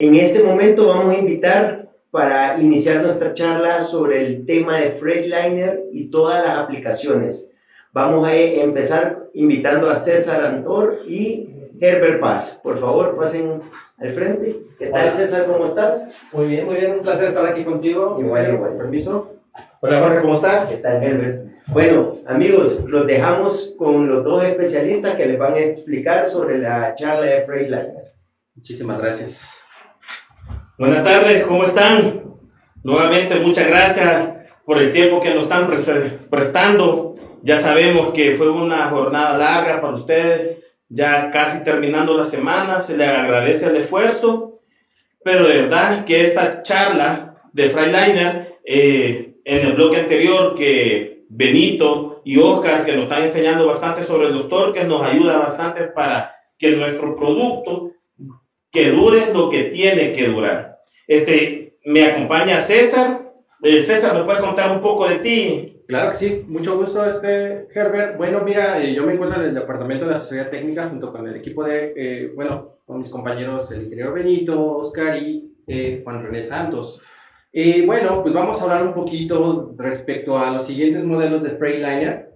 En este momento vamos a invitar para iniciar nuestra charla sobre el tema de Freightliner y todas las aplicaciones. Vamos a empezar invitando a César Antor y Herbert Paz. Por favor, pasen al frente. ¿Qué tal, César? ¿Cómo estás? Muy bien, muy bien. Un placer estar aquí contigo. Igual, igual. Permiso. Hola, Jorge, ¿cómo estás? ¿Qué tal, Herbert? Bueno, amigos, los dejamos con los dos especialistas que les van a explicar sobre la charla de Freightliner. Muchísimas gracias. Buenas tardes, ¿cómo están? Nuevamente, muchas gracias por el tiempo que nos están prestando. Ya sabemos que fue una jornada larga para ustedes, ya casi terminando la semana, se les agradece el esfuerzo, pero de verdad que esta charla de Freiliner, eh, en el bloque anterior que Benito y Oscar, que nos están enseñando bastante sobre los torques, nos ayuda bastante para que nuestro producto que dure lo que tiene que durar. Este, me acompaña César. Eh, César, ¿me puedes contar un poco de ti? Claro que sí, mucho gusto, este, Herbert. Bueno, mira, eh, yo me encuentro en el departamento de asesoría técnica junto con el equipo de, eh, bueno, con mis compañeros, el ingeniero Benito, Oscar y Juan René Santos. bueno, pues vamos a hablar un poquito respecto a los siguientes modelos de Freightliner,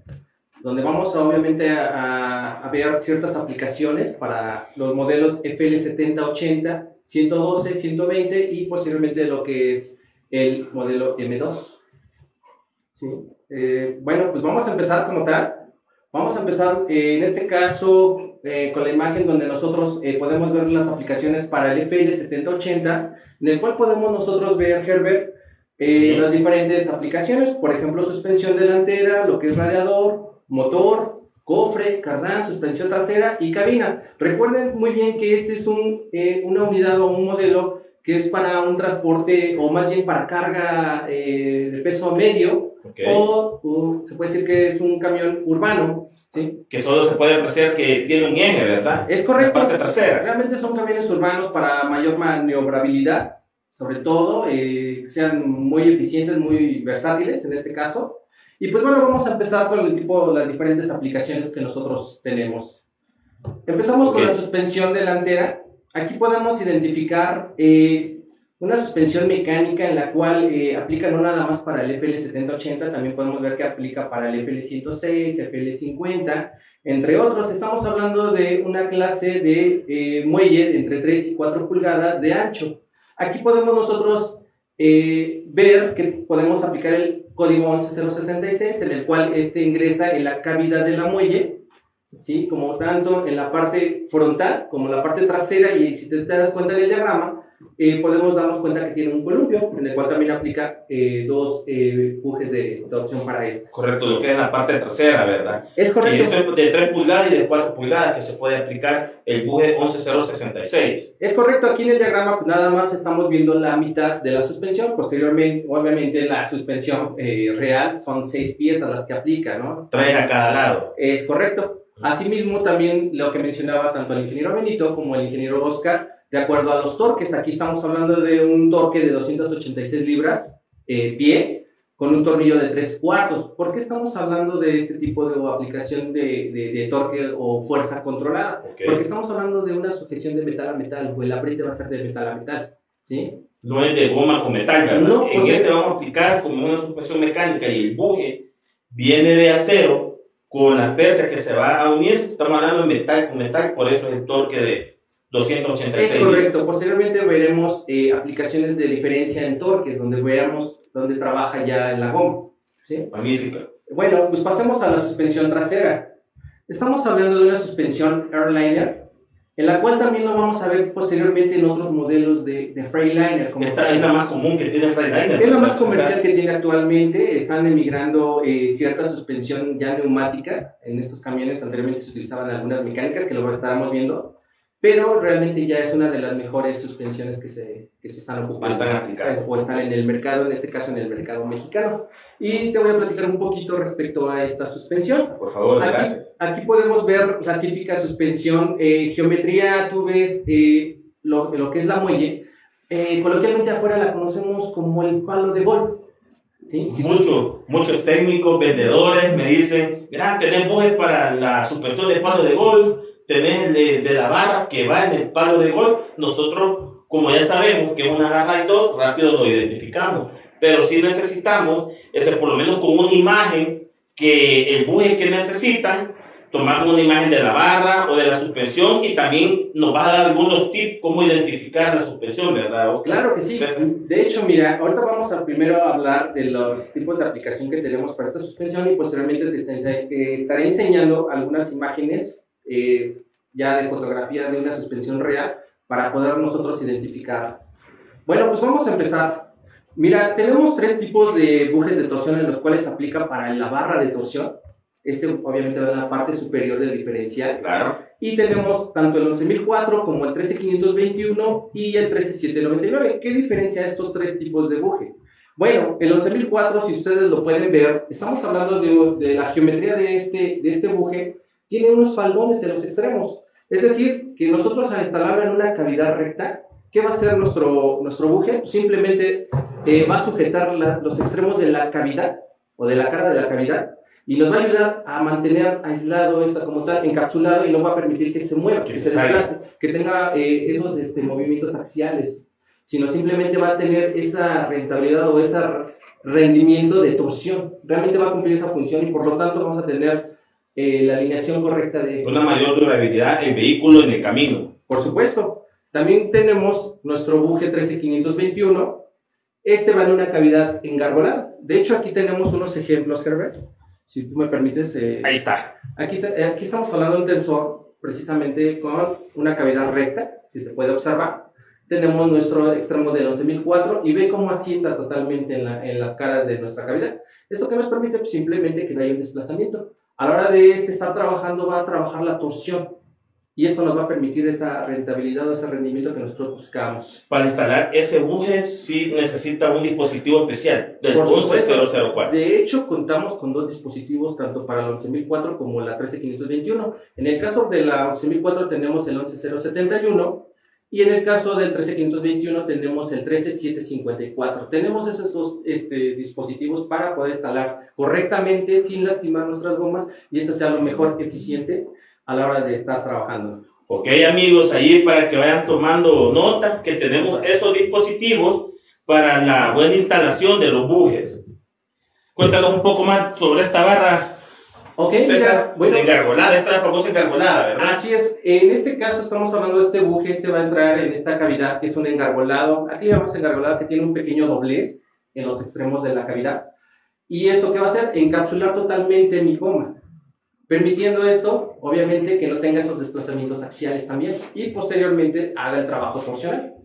donde vamos obviamente a, a, ver ciertas aplicaciones para los modelos FL7080, 112, 120 y posiblemente lo que es el modelo M2. ¿Sí? Eh, bueno, pues vamos a empezar como tal. Vamos a empezar eh, en este caso eh, con la imagen donde nosotros podemos ver las aplicaciones para el FL7080, en el cual podemos nosotros ver, Herbert, las diferentes aplicaciones, por ejemplo, suspensión delantera, lo que es radiador, motor, cofre, cardán, suspensión trasera y cabina. Recuerden muy bien que este es un, una unidad o un modelo que es para un transporte o más bien para carga de peso medio, o, se puede decir que es un camión urbano. ¿sí? Que solo se puede apreciar que tiene un eje, ¿verdad? Es correcto. La parte trasera. Realmente son camiones urbanos para mayor maniobrabilidad, sobre todo, eh, que sean muy eficientes, muy versátiles en este caso. Y pues bueno, vamos a empezar con el tipo, las diferentes aplicaciones que nosotros tenemos. Empezamos con la suspensión delantera. Aquí podemos identificar eh, una suspensión mecánica en la cual eh, aplica no nada más para el FL7080, también podemos ver que aplica para el FL106, FL50, entre otros. Estamos hablando de una clase de eh, muelle entre 3 y 4 pulgadas de ancho. Aquí podemos nosotros eh, ver que podemos aplicar el código 11066, en el cual este ingresa en la cavidad de la muelle, ¿sí? como tanto en la parte frontal como en la parte trasera, y si te das cuenta del diagrama, eh, podemos darnos cuenta que tiene un columpio, en el cual también aplica eh, dos eh, de, de, opción para esto. Correcto, lo que es la parte trasera, ¿verdad? Es correcto. eso es de 3 pulgadas y de 4 pulgadas que se puede aplicar el buje 11066. Es correcto, aquí en el diagrama pues, nada más estamos viendo la mitad de la suspensión, posteriormente, obviamente la suspensión eh, real son 6 piezas las que aplica, ¿no? 3 a cada lado. Es correcto. Asimismo, también lo que mencionaba tanto el ingeniero Benito como el ingeniero Oscar, de acuerdo a los torques. Aquí estamos hablando de un torque de 286 libras eh, pie con un tornillo de 3 cuartos. ¿Por qué estamos hablando de este tipo de aplicación de, de, torque o fuerza controlada? Porque estamos hablando de una sujeción de metal a metal, o el apriete va a ser de metal a metal. ¿sí? No es de goma con metal, ¿verdad? No, en este vamos a aplicar como una suspensión mecánica y el buje viene de acero con las persias que se va a unir. Estamos hablando de metal con metal, por eso es el torque de 286. Es correcto. Posteriormente veremos eh, aplicaciones de diferencia en torques, donde veamos dónde trabaja ya la goma. ¿sí? Magnífico. Bueno, pues pasemos a la suspensión trasera. Estamos hablando de una suspensión Airliner, en la cual también lo vamos a ver posteriormente en otros modelos de, de Freightliner. Como Esta es la más común que tiene Freightliner. Es la más comercial que tiene actualmente. Están emigrando eh, cierta suspensión ya neumática. En estos camiones anteriormente se utilizaban algunas mecánicas que lo estaremos viendo pero realmente ya es una de las mejores suspensiones que se, que se están ocupando están o están en el mercado, en este caso en el mercado mexicano. Y te voy a platicar un poquito respecto a esta suspensión. Por favor, aquí, gracias. Aquí podemos ver la típica suspensión, eh, geometría, tú ves eh, lo, lo, que es la muelle. Eh, coloquialmente afuera la conocemos como el palo de golf. ¿Sí? Muchos, muchos técnicos, vendedores me dicen, mira, tenemos para la suspensión del palo de golf, tenés de, la barra que va en el palo de golf, nosotros como ya sabemos que es una garra y todo, rápido lo identificamos. Pero si necesitamos, es por lo menos con una imagen que el buje que necesitan, tomamos una imagen de la barra o de la suspensión y también nos va a dar algunos tips cómo identificar la suspensión, ¿verdad? Claro que sí. De hecho, mira, ahorita vamos a primero hablar de los tipos de aplicación que tenemos para esta suspensión y posteriormente te estaré enseñando algunas imágenes eh, ya de fotografía de una suspensión real para poder nosotros identificar. Bueno, pues vamos a empezar. Mira, tenemos tres tipos de bujes de torsión en los cuales se aplica para la barra de torsión. Este obviamente va en la parte superior del diferencial. Claro. Y tenemos tanto el 11004 como el 13521 y el 13799. ¿Qué diferencia estos tres tipos de buje? Bueno, el 11004, si ustedes lo pueden ver, estamos hablando de, de, la geometría de este, de este buje, tiene unos faldones en los extremos. Es decir, que nosotros al instalarlo en una cavidad recta, ¿qué va a hacer nuestro, nuestro buje? Simplemente eh, va a sujetar los extremos de la cavidad o de la cara de la cavidad y nos va a ayudar a mantener aislado esta como tal, encapsulado y no va a permitir que se mueva, que, se desplace, que tenga eh, esos este, movimientos axiales, sino simplemente va a tener esa rentabilidad o ese rendimiento de torsión. Realmente va a cumplir esa función y por lo tanto vamos a tener eh, la alineación correcta de... Una mayor durabilidad en vehículo en el camino. Por supuesto. También tenemos nuestro buje 13521. Este va en una cavidad engarbolada. De hecho, aquí tenemos unos ejemplos, Herbert si tú me permites. Eh, Ahí está. Aquí, eh, aquí estamos hablando de un tensor precisamente con una cavidad recta, si se puede observar. Tenemos nuestro extremo del 11004 y ve cómo asienta totalmente en, la, en las caras de nuestra cavidad. Esto que nos permite pues, simplemente que no haya un desplazamiento. A la hora de este estar trabajando va a trabajar la torsión y esto nos va a permitir esa rentabilidad o ese rendimiento que nosotros buscamos. Para instalar ese buje sí necesita un dispositivo especial del 11004. De hecho, contamos con dos dispositivos, tanto para la 11004 como la 13521. En el caso de la 11004 tenemos el 11071 y en el caso del 13521 tenemos el 13754. Tenemos esos dos este, dispositivos para poder instalar correctamente sin lastimar nuestras gomas y esto sea lo mejor eficiente a la hora de estar trabajando. Ok amigos, ahí para que vayan tomando nota que tenemos esos dispositivos para la buena instalación de los bujes. Cuéntanos un poco más sobre esta barra. Ok, César, bueno, engargolada, esta famosa engargolada, ¿verdad? Así es, en este caso estamos hablando de este buje, este va a entrar en esta cavidad que es un engargolado, aquí llamamos engargolado que tiene un pequeño doblez en los extremos de la cavidad. ¿Y esto qué va a hacer? Encapsular totalmente mi goma permitiendo esto, obviamente, que no tenga esos desplazamientos axiales también y posteriormente haga el trabajo torsional.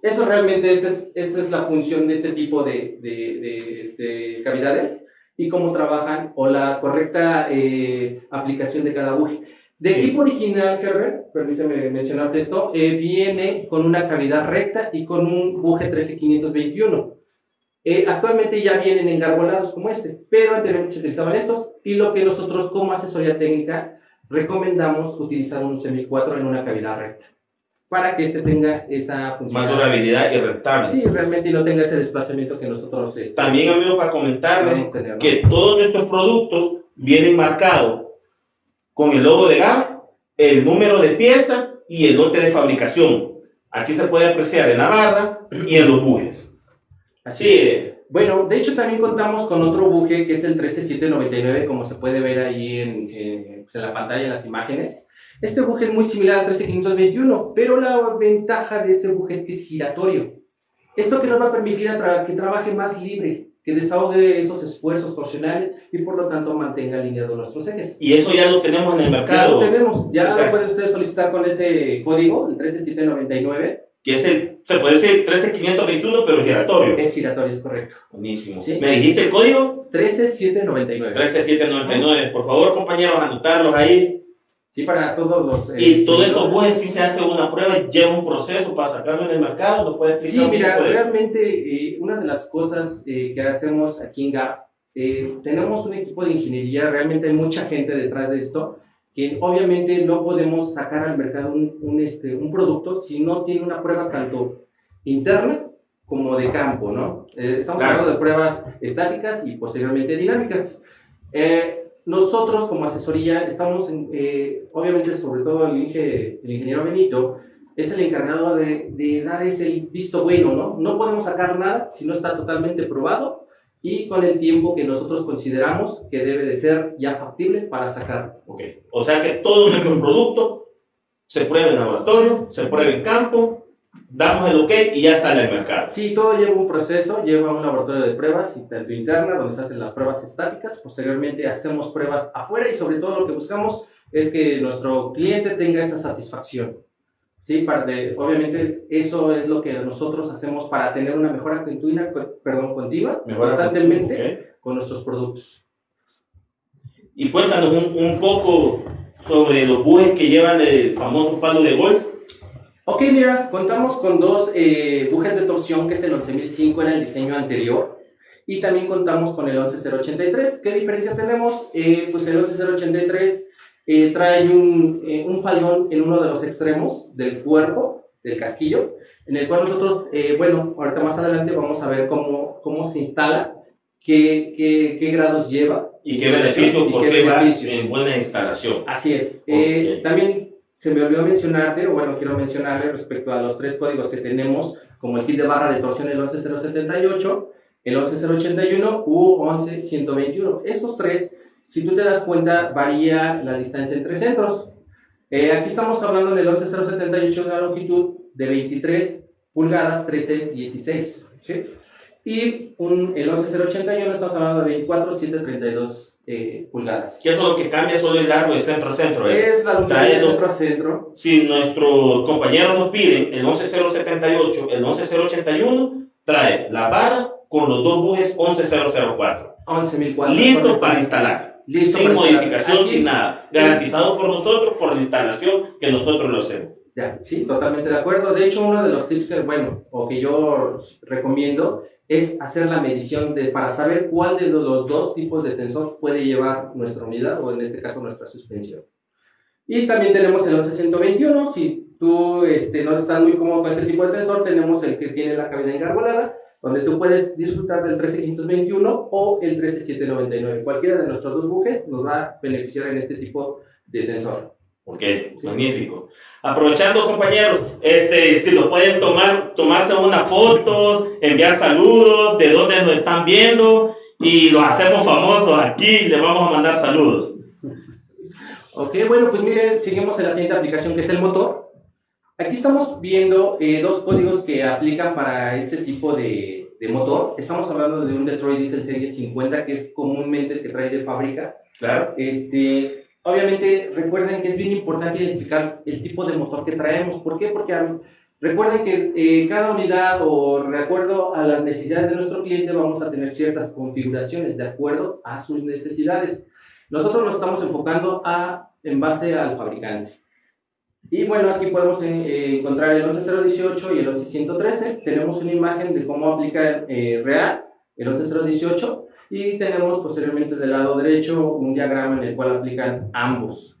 Eso realmente, esta es, esta es la función de este tipo de, de, de, cavidades y cómo trabajan o la correcta eh, aplicación de cada buje. De equipo original, Herbert, permíteme mencionarte esto, eh, viene con una cavidad recta y con un buje 13521. Eh, actualmente ya vienen engarbolados como este, pero anteriormente se utilizaban estos y lo que nosotros como asesoría técnica recomendamos utilizar un semi 4 en una cavidad recta para que este tenga esa función. Más durabilidad y rentable. Sí, realmente y no tenga ese desplazamiento que nosotros... Este, También, amigo, para comentarles que todos nuestros productos vienen marcados con el logo de GAF, el número de pieza y el lote de fabricación. Aquí se puede apreciar en la barra y en los bujes. Así es. Bueno, de hecho también contamos con otro buje que es el 13799, como se puede ver ahí en, pues, en, la pantalla, en las imágenes. Este buje es muy similar al 13521, pero la ventaja de ese buje es que es giratorio. Esto que nos va a permitir a que trabaje más libre, que desahogue esos esfuerzos torsionales y por lo tanto mantenga alineados nuestros ejes. Y eso ya lo tenemos en el mercado. Ya lo tenemos, ya lo puede usted solicitar con ese código, el 13799 que es el, se puede decir 13521, pero giratorio. Es giratorio, es correcto. Buenísimo. ¿Me dijiste el código? 13799. 13799. Por favor, compañeros, anotarlos ahí. Sí, para todos los... Eh, y todo esto, pues, si se hace una prueba, lleva un proceso para sacarlo en el mercado, ¿lo puedes explicar? Sí, mira, realmente eh, una de las cosas eh, que hacemos aquí en GAP, tenemos un equipo de ingeniería, realmente hay mucha gente detrás de esto, que obviamente no podemos sacar al mercado un, un, este, un producto si no tiene una prueba tanto interna como de campo, ¿no? Eh, estamos hablando de pruebas estáticas y posteriormente dinámicas. Eh, nosotros como asesoría estamos, en, eh, obviamente sobre todo el, el ingeniero Benito, es el encargado de, de, dar ese visto bueno, ¿no? No podemos sacar nada si no está totalmente probado y con el tiempo que nosotros consideramos que debe de ser ya factible para sacar. Ok, o sea que todo nuestro producto se prueba en laboratorio, se prueba en campo, damos el ok y ya sale al mercado. Sí, todo lleva un proceso, lleva un laboratorio de pruebas, tanto interna, donde se hacen las pruebas estáticas, posteriormente hacemos pruebas afuera y sobre todo lo que buscamos es que nuestro cliente tenga esa satisfacción. Sí, para obviamente eso es lo que nosotros hacemos para tener una mejora continua, perdón, continua constantemente con nuestros productos. Y cuéntanos un, un, poco sobre los bujes que llevan el famoso palo de golf. Ok, mira, contamos con dos eh, bujes de torsión, que es el 11005, era el diseño anterior, y también contamos con el 11083. ¿Qué diferencia tenemos? Eh, pues el 11083 eh, trae un, eh, un, faldón en uno de los extremos del cuerpo, del casquillo, en el cual nosotros, eh, bueno, ahorita más adelante vamos a ver cómo, cómo se instala, qué, qué, qué grados lleva. Y qué beneficio, porque va en buena instalación. Así es. también se me olvidó mencionarte, o bueno, quiero mencionarle respecto a los tres códigos que tenemos, como el kit de barra de torsión, el 11078, el 11081 u 11121. Esos tres si tú te das cuenta, varía la distancia entre centros. Eh, aquí estamos hablando del 11078 de una longitud de 23 pulgadas, 13, 16. ¿sí? Y un, el 11081 estamos hablando de 24, 7, 32 eh, pulgadas. ¿Qué es lo que cambia solo el largo de centro a centro? Eh? Es la longitud centro a centro. Si nuestros compañeros nos piden el 11078, el 11081, trae la vara con los dos bujes 11004. 11.004. Listo para instalar sin modificación, sin nada. Garantizado por nosotros, por la instalación que nosotros lo hacemos. Ya, sí, totalmente de acuerdo. De hecho, uno de los tips que, bueno, o que yo recomiendo es hacer la medición de, para saber cuál de los dos tipos de tensor puede llevar nuestra unidad o en este caso nuestra suspensión. Y también tenemos el 11121, si tú este, no estás muy cómodo con este tipo de tensor, tenemos el que tiene la cabina engarbolada, donde tú puedes disfrutar del 13521 o el 13799. Cualquiera de nuestros dos bujes nos va a beneficiar en este tipo de tensor. Ok, magnífico. Aprovechando, compañeros, este, si lo pueden tomar, tomarse una foto, enviar saludos, de dónde nos están viendo, y lo hacemos famoso aquí, le vamos a mandar saludos. Ok, bueno, pues miren, seguimos en la siguiente aplicación que es el motor. Aquí estamos viendo eh, dos códigos que aplican para este tipo de, de, motor. Estamos hablando de un Detroit Diesel Serie 50, que es comúnmente el que trae de fábrica. Claro. Este, obviamente, recuerden que es bien importante identificar el tipo de motor que traemos. ¿Por qué? Porque recuerden que eh, cada unidad o de acuerdo a las necesidades de nuestro cliente vamos a tener ciertas configuraciones de acuerdo a sus necesidades. Nosotros nos estamos enfocando a, en base al fabricante. Y bueno, aquí podemos eh, encontrar el 11018 y el 11113. Tenemos una imagen de cómo aplica eh, real el 11018 y tenemos posteriormente del lado derecho un diagrama en el cual aplican ambos.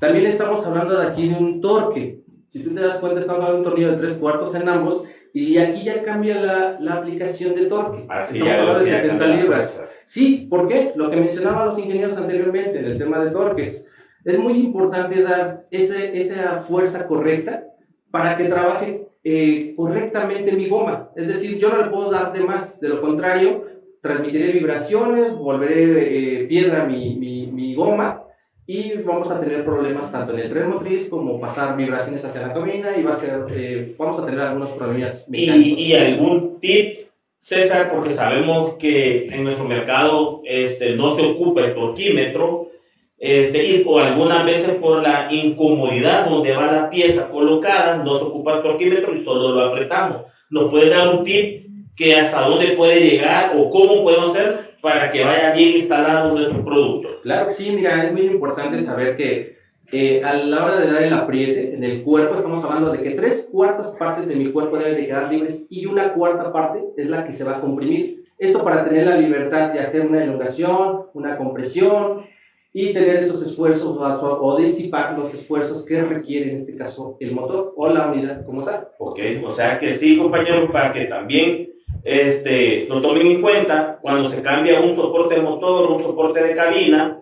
También estamos hablando de aquí de un torque. Si tú te das cuenta, estamos hablando de un tornillo de 3 cuartos en ambos y aquí ya cambia la, la aplicación de torque. Así estamos hablando de 70 libras. Sí, ¿por qué? Lo que mencionaban los ingenieros anteriormente en el tema de torques es muy importante dar ese, esa fuerza correcta para que trabaje eh, correctamente mi goma. Es decir, yo no le puedo dar de más, de lo contrario, transmitiré vibraciones, volveré eh, piedra mi, mi, mi, goma y vamos a tener problemas tanto en el tren motriz como pasar vibraciones hacia la cabina y va a ser, eh, vamos a tener algunos problemas ¿Y, ¿Y, algún tip, César? Porque sabemos que en nuestro mercado este, no se ocupa el torquímetro, este, y o algunas veces por la incomodidad donde va la pieza colocada, no se ocupa el torquímetro y solo lo apretamos. ¿Nos puede dar un tip que hasta dónde puede llegar o cómo podemos hacer para que vaya bien instalado nuestro producto? Claro que sí, mira, es muy importante saber que eh, a la hora de dar el apriete en el cuerpo, estamos hablando de que tres cuartas partes de mi cuerpo deben de quedar libres y una cuarta parte es la que se va a comprimir. Esto para tener la libertad de hacer una elongación, una compresión, y tener esos esfuerzos o, disipar los esfuerzos que requiere en este caso el motor o la unidad como tal. Ok, o sea que sí, compañeros, para que también este, lo tomen en cuenta, cuando se cambia un soporte de motor, un soporte de cabina,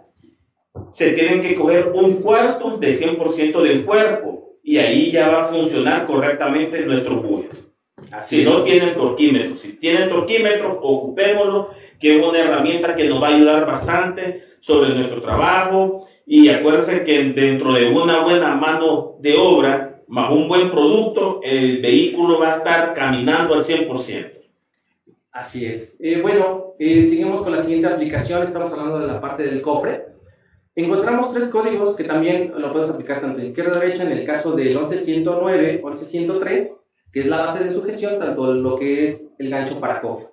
se tienen que coger un cuarto del 100% del cuerpo y ahí ya va a funcionar correctamente nuestro bujes. si no tienen torquímetro, si tienen torquímetro, ocupémoslo, que es una herramienta que nos va a ayudar bastante sobre nuestro trabajo. Y acuérdense que dentro de una buena mano de obra, más un buen producto, el vehículo va a estar caminando al 100%. Así es. Eh, bueno, eh, seguimos con la siguiente aplicación. Estamos hablando de la parte del cofre. Encontramos tres códigos que también lo puedes aplicar tanto de izquierda a derecha en el caso del 11109, 11103, que es la base de sujeción, tanto lo que es el gancho para cofre.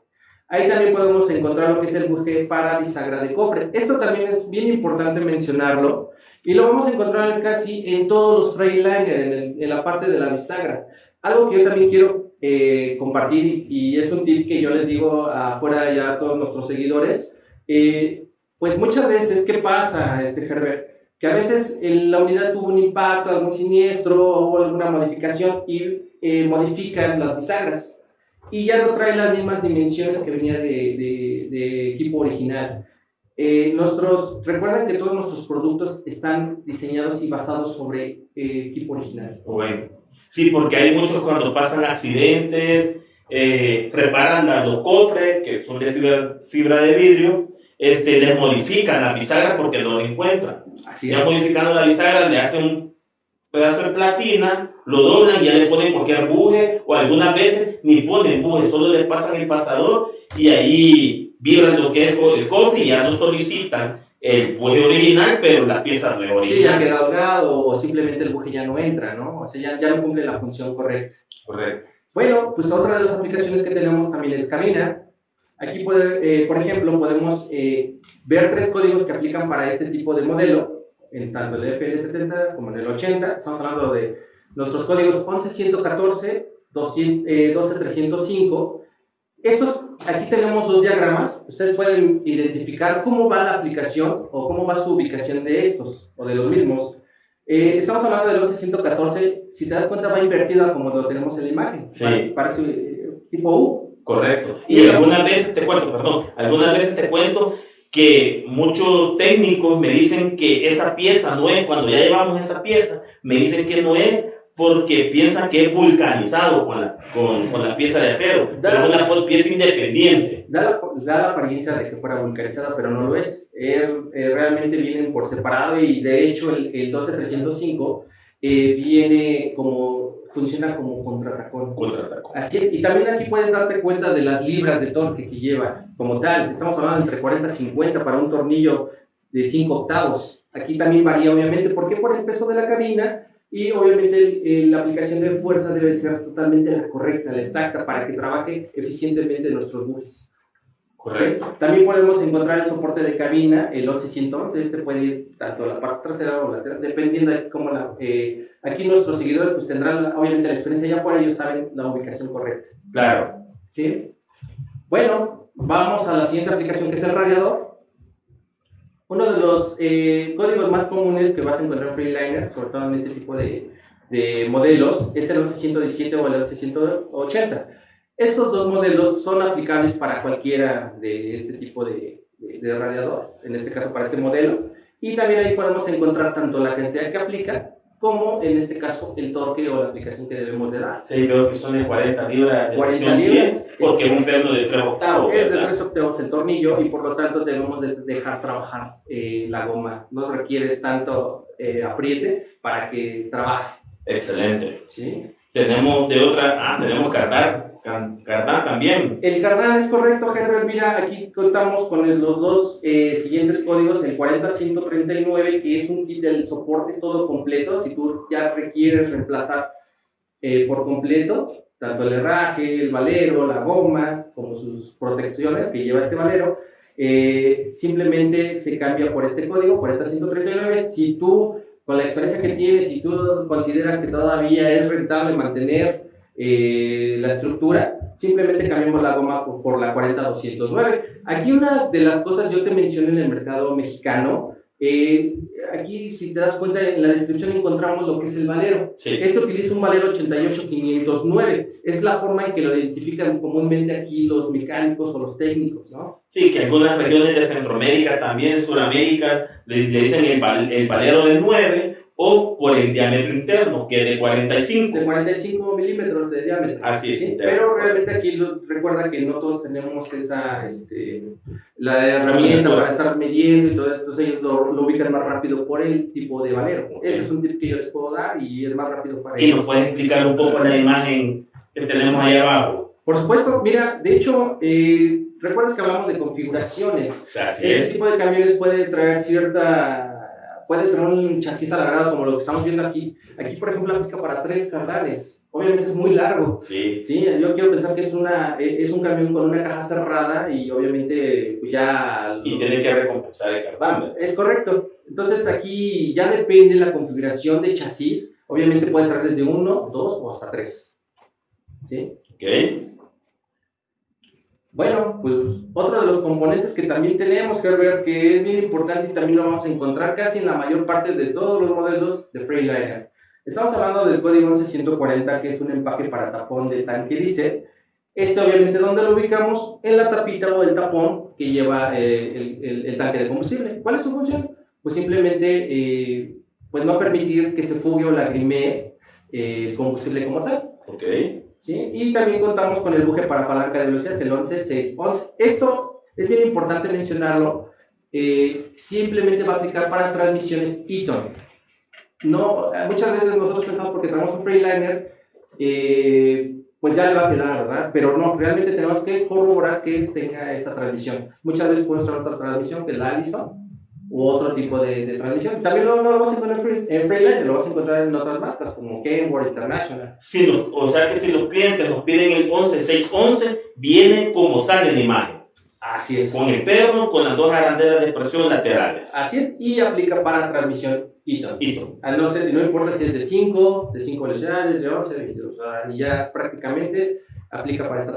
Ahí también podemos encontrar lo que es el buje para bisagra de cofre. Esto también es bien importante mencionarlo y lo vamos a encontrar casi en todos los Freightliner, en, en la parte de la bisagra. Algo que yo también quiero eh, compartir y es un tip que yo les digo afuera ya a todos nuestros seguidores. Eh, pues muchas veces, ¿qué pasa, este Herbert? Que a veces la unidad tuvo un impacto, algún siniestro o alguna modificación y eh, modifican las bisagras y ya no trae las mismas dimensiones que venía de, de, equipo original. Eh, nuestros, recuerden que todos nuestros productos están diseñados y basados sobre eh, equipo original. Bueno, sí, porque hay muchos cuando pasan accidentes, eh, preparan los cofres, que son de fibra, fibra, de vidrio, este, les modifican la bisagra porque no lo encuentran. Así ya modificando la bisagra, le hacen un pedazo de platina, lo doblan y ya le ponen cualquier buje o algunas veces ni ponen buje, solo le pasan el pasador y ahí vibran lo que es el cofre y ya no solicitan el buje original, pero la pieza no original. Sí, ya queda holgado o simplemente el buje ya no entra, ¿no? O sea, ya, ya no cumple la función correcta. Correcto. Bueno, pues otra de las aplicaciones que tenemos también es Camina. Aquí, puede, eh, por ejemplo, podemos eh, ver tres códigos que aplican para este tipo de modelo en tanto el FL70 como en el 80. Estamos hablando de nuestros códigos 11114, 12305. Estos, aquí tenemos dos diagramas. Ustedes pueden identificar cómo va la aplicación o cómo va su ubicación de estos o de los mismos. Eh, estamos hablando del 11114. Si te das cuenta, va invertido como lo tenemos en la imagen. Sí. Parece eh, tipo U. Correcto. Y algunas veces te cuento, perdón, algunas veces te cuento que muchos técnicos me dicen que esa pieza no es, cuando ya llevamos esa pieza, me dicen que no es porque piensan que es vulcanizado con la, con, con la pieza de acero, pero es una pieza independiente. Da la, da la, apariencia de que fuera vulcanizada, pero no lo es. realmente vienen por separado y de hecho el, el 12305 eh, viene como funciona como contratacón. Contratacón. Así es, y también aquí puedes darte cuenta de las libras de torque que lleva como tal. Estamos hablando entre 40 y 50 para un tornillo de 5 octavos. Aquí también varía obviamente, porque por el peso de la cabina y obviamente la aplicación de fuerza debe ser totalmente la correcta, la exacta, para que trabaje eficientemente nuestros bujes. Correcto. También podemos encontrar el soporte de cabina, el 1111, este puede ir tanto a la parte trasera o lateral, dependiendo de cómo la... Eh, aquí nuestros seguidores pues tendrán obviamente la experiencia allá afuera, ellos saben la ubicación correcta. Claro. ¿Sí? Bueno, vamos a la siguiente aplicación que es el radiador. Uno de los eh, códigos más comunes que vas a encontrar en Freeliner, sobre todo en este tipo de, de modelos, es el 1117 o el 1180. Estos dos modelos son aplicables para cualquiera de este tipo de, de, radiador, en este caso para este modelo, y también ahí podemos encontrar tanto la cantidad que aplica como en este caso el torque o la aplicación que debemos de dar. Sí, veo que son de 40 libras de 40 libras, porque es un perno de 3 octavos. Es de 3 octavos el tornillo y por lo tanto debemos de dejar trabajar eh, la goma. No requiere tanto eh, apriete para que trabaje. Excelente. ¿Sí? Tenemos de otra, ah, tenemos cargar Cardán también. El Cardán es correcto, Herbert. Mira, aquí contamos con los dos eh, siguientes códigos, el 40139, que es un kit del soporte, todo completo. Si tú ya requieres reemplazar eh, por completo, tanto el herraje, el valero, la goma, como sus protecciones que lleva este valero, eh, simplemente se cambia por este código, 40139. Si tú, con la experiencia que tienes, si tú consideras que todavía es rentable mantener eh, la estructura, simplemente cambiamos la goma por, la 40209. Aquí una de las cosas yo te mencioné en el mercado mexicano, eh, aquí si te das cuenta en la descripción encontramos lo que es el valero. Este utiliza un valero 88509, es la forma en que lo identifican comúnmente aquí los mecánicos o los técnicos, ¿no? Sí, que algunas regiones de Centroamérica, también Sudamérica, le, dicen el, el valero de 9 o por el diámetro interno, que es de 45. De 45 milímetros de diámetro. Así es, ¿sí? Pero realmente aquí lo- recuerda que no todos tenemos esa, este, la herramienta para estar midiendo y todo esto, entonces ellos lo, lo ubican más rápido por el tipo de valero. Ok. Ese es un tip que yo les puedo dar y es más rápido para Y ellos. nos puedes explicar un poco la imagen que tenemos ahí abajo. Por supuesto, mira, de hecho, eh, recuerdas que hablamos de configuraciones. Así Este es. tipo de camiones puede traer cierta, puede traer un chasis alargado como lo que estamos viendo aquí. Aquí, por ejemplo, aplica para tres cardales. Obviamente es muy largo. Sí. Sí, yo quiero pensar que es, una, eh, es un camión con una caja cerrada y obviamente pues ya... Y tiene que recompensar el cardámetro. Es correcto. Entonces aquí ya depende la configuración de chasis. Obviamente puede traer desde uno, dos o hasta tres. ¿Sí? ¿Ok? Bueno, pues otro de los componentes que también tenemos, Herbert, que es bien importante y también lo vamos a encontrar casi en la mayor parte de todos los modelos de Freightliner. Estamos hablando del código 11140, que es un empaque para tapón de tanque diésel. Este obviamente, ¿dónde lo ubicamos? En la tapita o el tapón que lleva eh, el, el- el tanque de combustible. ¿Cuál es su función? Pues simplemente, eh, pues no permitir que se fugue o lagrimee eh, el combustible como tal. ¿Ok? ¿Sí? Y también contamos con el buje para palanca de velocidades, el 11611. Esto es bien importante mencionarlo. eh, simplemente va a aplicar para transmisiones Eaton. No, muchas veces nosotros pensamos porque tenemos un Freeliner, eh, pues ya le va a quedar, ¿verdad? Pero no, realmente tenemos que corroborar que tenga esta transmisión. Muchas veces puede ser otra transmisión que la Allison u otro tipo de, de transmisión. También no, no lo vas a encontrar en Free- en Freeliner, lo vas a encontrar en otras marcas como Kenworth International. Si los- o sea que si los clientes nos piden el 11611, viene como sale en la imagen. Así es. Con el perno, con las dos arandelas de presión laterales. Así es, y aplica para transmisión Eaton. Eaton. No, sé, no importa si es de 5, de 5 velocidades, de 11, de 22, o sea, y ya prácticamente aplica para esta